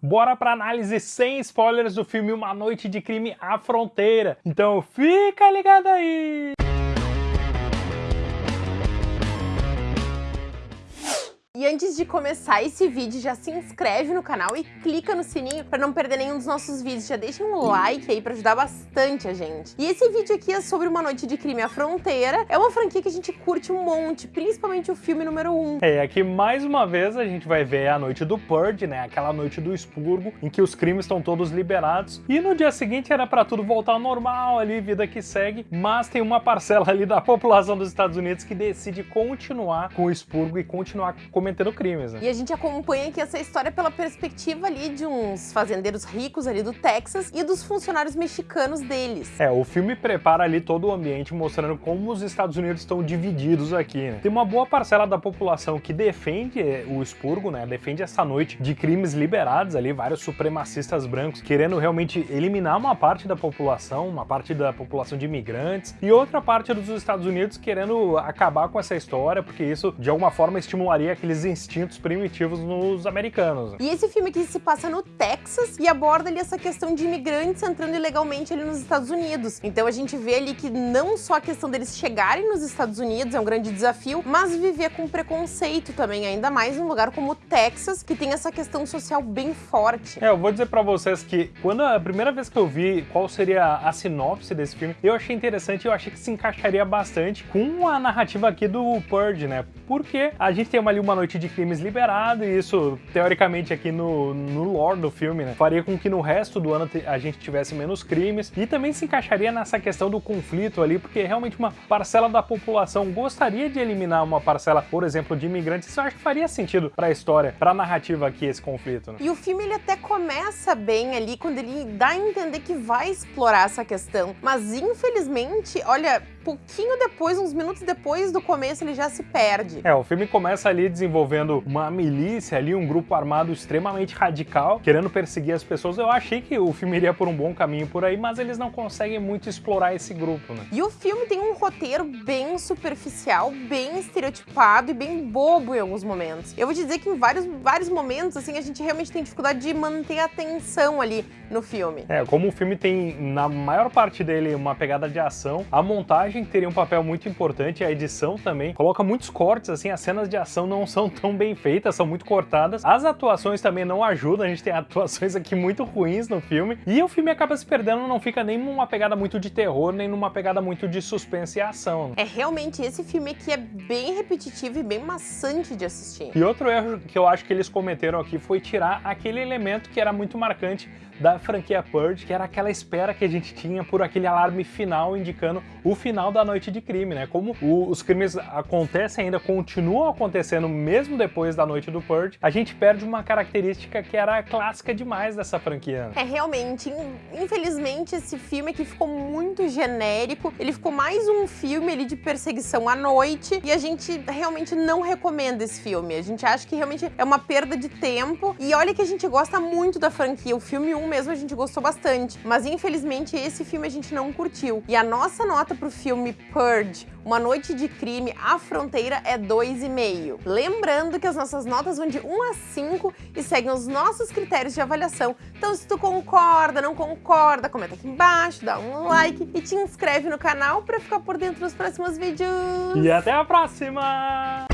Bora pra análise sem spoilers do filme Uma Noite de Crime à Fronteira. Então fica ligado aí! Antes de começar esse vídeo, já se inscreve no canal e clica no sininho para não perder nenhum dos nossos vídeos. Já deixa um like aí para ajudar bastante a gente. E esse vídeo aqui é sobre Uma Noite de Crime à Fronteira. É uma franquia que a gente curte um monte, principalmente o filme número 1. Um. É, aqui mais uma vez a gente vai ver a noite do Purge, né? Aquela noite do expurgo, em que os crimes estão todos liberados. E no dia seguinte era para tudo voltar ao normal ali, vida que segue. Mas tem uma parcela ali da população dos Estados Unidos que decide continuar com o expurgo e continuar cometendo cometendo crimes. Né? E a gente acompanha aqui essa história pela perspectiva ali de uns fazendeiros ricos ali do Texas e dos funcionários mexicanos deles. É, o filme prepara ali todo o ambiente mostrando como os Estados Unidos estão divididos aqui, né? Tem uma boa parcela da população que defende o expurgo, né? Defende essa noite de crimes liberados ali, vários supremacistas brancos querendo realmente eliminar uma parte da população, uma parte da população de imigrantes e outra parte dos Estados Unidos querendo acabar com essa história, porque isso de alguma forma estimularia aqueles aqueles instintos primitivos nos americanos. E esse filme aqui se passa no Texas e aborda ali essa questão de imigrantes entrando ilegalmente ali nos Estados Unidos. Então a gente vê ali que não só a questão deles chegarem nos Estados Unidos é um grande desafio, mas viver com preconceito também, ainda mais num lugar como o Texas, que tem essa questão social bem forte. É, eu vou dizer pra vocês que quando a primeira vez que eu vi qual seria a sinopse desse filme, eu achei interessante eu achei que se encaixaria bastante com a narrativa aqui do Purge, né? Porque a gente tem ali uma noite de crimes liberado, e isso, teoricamente, aqui no, no lore do filme, né, faria com que no resto do ano a gente tivesse menos crimes, e também se encaixaria nessa questão do conflito ali, porque realmente uma parcela da população gostaria de eliminar uma parcela, por exemplo, de imigrantes, isso eu acho que faria sentido para a história, para a narrativa aqui, esse conflito. Né? E o filme, ele até começa bem ali, quando ele dá a entender que vai explorar essa questão, mas infelizmente, olha, pouquinho depois, uns minutos depois do começo, ele já se perde. É, o filme começa ali desenvolvendo uma milícia ali, um grupo armado extremamente radical, querendo perseguir as pessoas. Eu achei que o filme iria por um bom caminho por aí, mas eles não conseguem muito explorar esse grupo, né? E o filme tem um roteiro bem superficial, bem estereotipado e bem bobo em alguns momentos. Eu vou te dizer que em vários, vários momentos, assim, a gente realmente tem dificuldade de manter a atenção ali no filme. É, como o filme tem, na maior parte dele, uma pegada de ação, a montagem montagem teria um papel muito importante, a edição também. Coloca muitos cortes, assim, as cenas de ação não são tão bem feitas, são muito cortadas. As atuações também não ajudam, a gente tem atuações aqui muito ruins no filme. E o filme acaba se perdendo, não fica nem numa pegada muito de terror, nem numa pegada muito de suspense e ação. É, realmente, esse filme aqui é bem repetitivo e bem maçante de assistir. E outro erro que eu acho que eles cometeram aqui foi tirar aquele elemento que era muito marcante da franquia Purge, que era aquela espera que a gente tinha por aquele alarme final indicando o final da noite de crime, né? Como o, os crimes acontecem ainda, continuam acontecendo mesmo depois da noite do Purge, a gente perde uma característica que era clássica demais dessa franquia. É, realmente, infelizmente esse filme aqui ficou muito genérico, ele ficou mais um filme ali de perseguição à noite e a gente realmente não recomenda esse filme, a gente acha que realmente é uma perda de tempo e olha que a gente gosta muito da franquia, o filme 1 mesmo a gente gostou bastante, mas infelizmente esse filme a gente não curtiu. E a nossa nota pro filme Purge, Uma Noite de Crime, A Fronteira é 2,5. Lembrando que as nossas notas vão de 1 a 5 e seguem os nossos critérios de avaliação. Então se tu concorda, não concorda, comenta aqui embaixo, dá um like e te inscreve no canal para ficar por dentro dos próximos vídeos. E até a próxima!